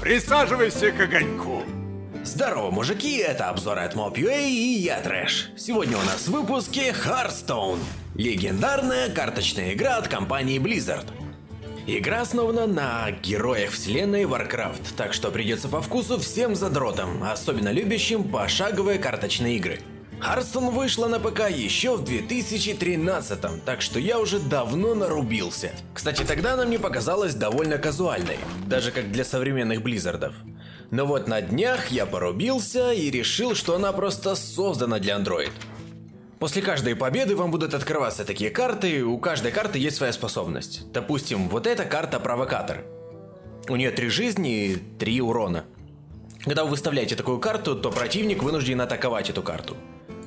Присаживайся к огоньку. Здорово, мужики, это обзор от Mob.ua и я Трэш. Сегодня у нас в выпуске Hearthstone. Легендарная карточная игра от компании Blizzard. Игра основана на героях вселенной Warcraft, так что придется по вкусу всем задротам, особенно любящим пошаговые карточные игры. Hearthstone вышла на ПК еще в 2013, так что я уже давно нарубился. Кстати, тогда она мне показалась довольно казуальной, даже как для современных Близзардов. Но вот на днях я порубился и решил, что она просто создана для Android. После каждой победы вам будут открываться такие карты, у каждой карты есть своя способность. Допустим, вот эта карта Провокатор. У нее три жизни и три урона. Когда вы выставляете такую карту, то противник вынужден атаковать эту карту.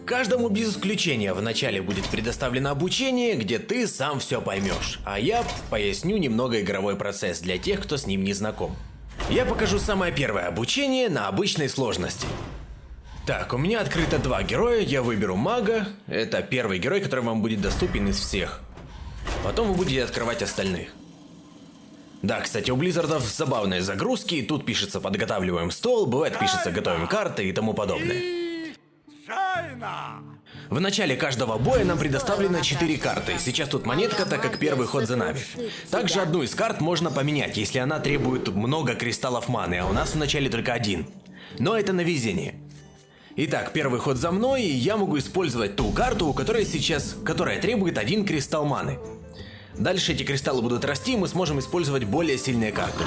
Каждому без исключения вначале будет предоставлено обучение, где ты сам все поймешь, а я поясню немного игровой процесс для тех, кто с ним не знаком. Я покажу самое первое обучение на обычной сложности. Так, у меня открыто два героя, я выберу мага, это первый герой, который вам будет доступен из всех. Потом вы будете открывать остальных. Да, кстати, у Близзардов забавные загрузки, тут пишется подготавливаем стол, бывает пишется готовим карты и тому подобное. В начале каждого боя нам предоставлено 4 карты. Сейчас тут монетка, так как первый ход за нами. Также одну из карт можно поменять, если она требует много кристаллов маны, а у нас в начале только один. Но это на везение. Итак, первый ход за мной, и я могу использовать ту карту, у которой сейчас, которая требует один кристалл маны. Дальше эти кристаллы будут расти, и мы сможем использовать более сильные карты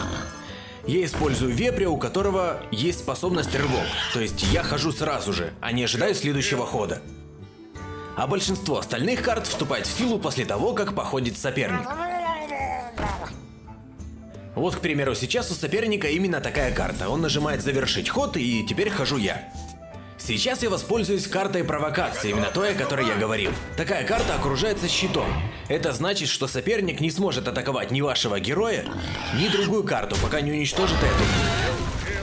я использую вепря, у которого есть способность рывок, то есть я хожу сразу же, а не ожидаю следующего хода. А большинство остальных карт вступает в силу после того, как походит соперник. Вот, к примеру, сейчас у соперника именно такая карта. Он нажимает завершить ход, и теперь хожу я. Сейчас я воспользуюсь картой провокации, именно той, о которой я говорил. Такая карта окружается щитом. Это значит, что соперник не сможет атаковать ни вашего героя, ни другую карту, пока не уничтожит эту.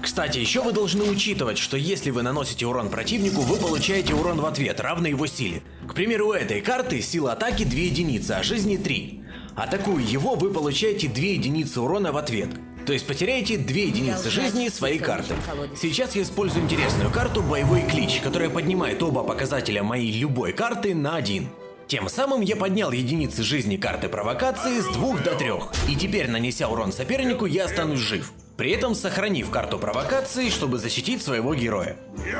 Кстати, еще вы должны учитывать, что если вы наносите урон противнику, вы получаете урон в ответ, равный его силе. К примеру, у этой карты сила атаки 2 единицы, а жизни 3. Атакуя его, вы получаете 2 единицы урона в ответ. То есть потеряете 2 единицы жизни своей карты. Сейчас я использую интересную карту «Боевой клич», которая поднимает оба показателя моей любой карты на 1. Тем самым я поднял единицы жизни карты провокации с 2 до 3, и теперь, нанеся урон сопернику, я останусь жив. При этом сохранив карту провокации, чтобы защитить своего героя.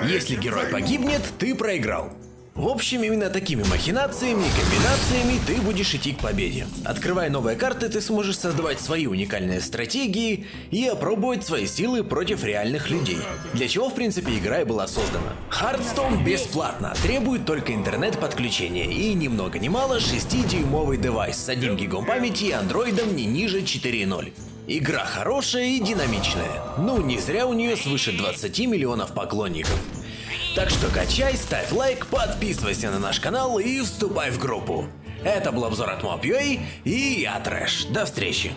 Если герой погибнет, ты проиграл. В общем, именно такими махинациями и комбинациями ты будешь идти к победе. Открывая новые карты, ты сможешь создавать свои уникальные стратегии и опробовать свои силы против реальных людей. Для чего, в принципе, игра и была создана. Hearthstone бесплатно, требует только интернет-подключения и ни много ни мало 6-дюймовый девайс с 1 гигом памяти и андроидом не ниже 4.0. Игра хорошая и динамичная. Ну, не зря у нее свыше 20 миллионов поклонников. Так что качай, ставь лайк, подписывайся на наш канал и вступай в группу. Это был обзор от Mob.ua и я Трэш. До встречи.